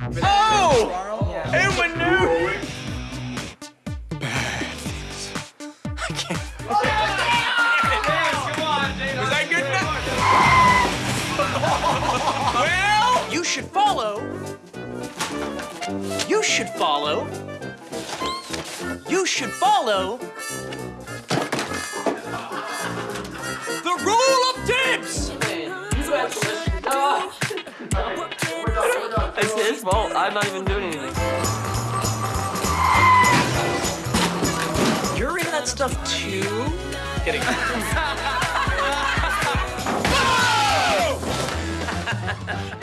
Oh! And maneuver! Was that good enough? well, you should follow. You should follow. You should follow. The rule his fault. I'm not even doing anything. You're in that stuff too? Kidding.